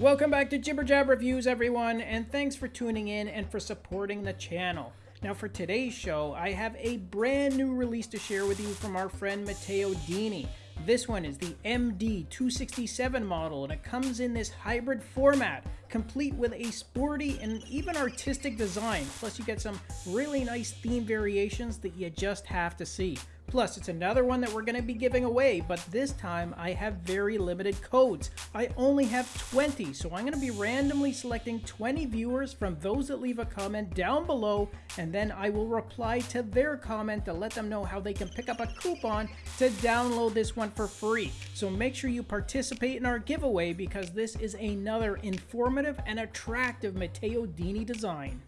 Welcome back to Jibber Jab Reviews, everyone, and thanks for tuning in and for supporting the channel. Now, for today's show, I have a brand new release to share with you from our friend Matteo Dini. This one is the MD267 model, and it comes in this hybrid format, complete with a sporty and even artistic design. Plus, you get some really nice theme variations that you just have to see. Plus, it's another one that we're going to be giving away, but this time I have very limited codes. I only have 20, so I'm going to be randomly selecting 20 viewers from those that leave a comment down below, and then I will reply to their comment to let them know how they can pick up a coupon to download this one for free. So make sure you participate in our giveaway because this is another informative and attractive Matteo Dini design.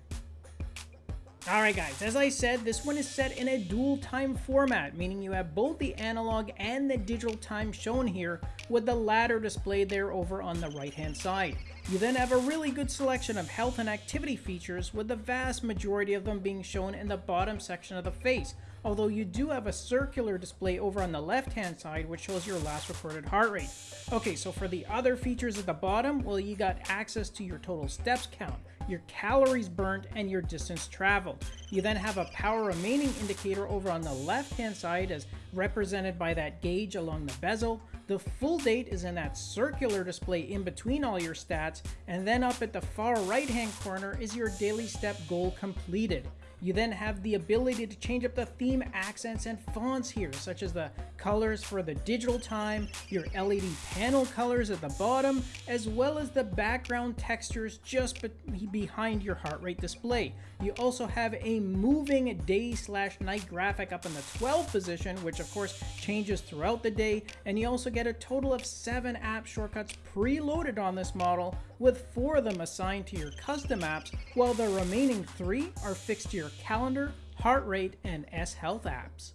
Alright guys, as I said, this one is set in a dual time format, meaning you have both the analog and the digital time shown here, with the latter displayed there over on the right hand side. You then have a really good selection of health and activity features, with the vast majority of them being shown in the bottom section of the face, although you do have a circular display over on the left hand side which shows your last recorded heart rate. Okay, so for the other features at the bottom, well you got access to your total steps count, your calories burnt, and your distance traveled. You then have a power remaining indicator over on the left hand side as represented by that gauge along the bezel. The full date is in that circular display in between all your stats, and then up at the far right hand corner is your daily step goal completed. You then have the ability to change up the theme accents and fonts here, such as the colors for the digital time, your LED panel colors at the bottom, as well as the background textures just be behind your heart rate display. You also have a moving day slash night graphic up in the 12 position, which of course changes throughout the day, and you also get a total of 7 app shortcuts preloaded on this model, with 4 of them assigned to your custom apps, while the remaining 3 are fixed to your calendar, heart rate, and S Health apps.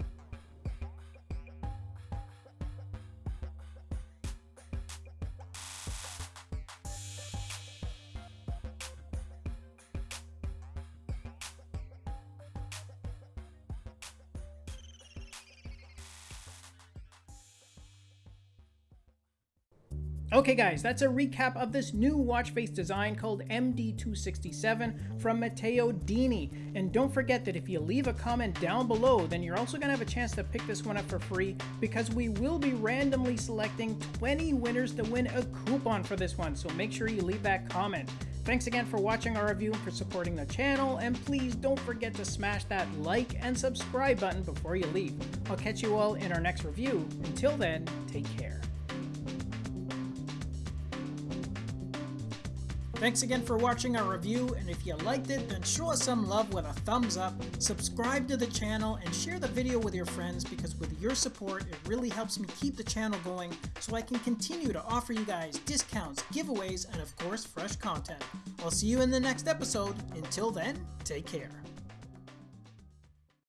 Okay guys, that's a recap of this new watch face design called MD267 from Matteo Dini. And don't forget that if you leave a comment down below, then you're also going to have a chance to pick this one up for free because we will be randomly selecting 20 winners to win a coupon for this one. So make sure you leave that comment. Thanks again for watching our review and for supporting the channel, and please don't forget to smash that like and subscribe button before you leave. I'll catch you all in our next review. Until then, take care. Thanks again for watching our review, and if you liked it, then show us some love with a thumbs up, subscribe to the channel, and share the video with your friends because with your support, it really helps me keep the channel going so I can continue to offer you guys discounts, giveaways, and of course, fresh content. I'll see you in the next episode. Until then, take care.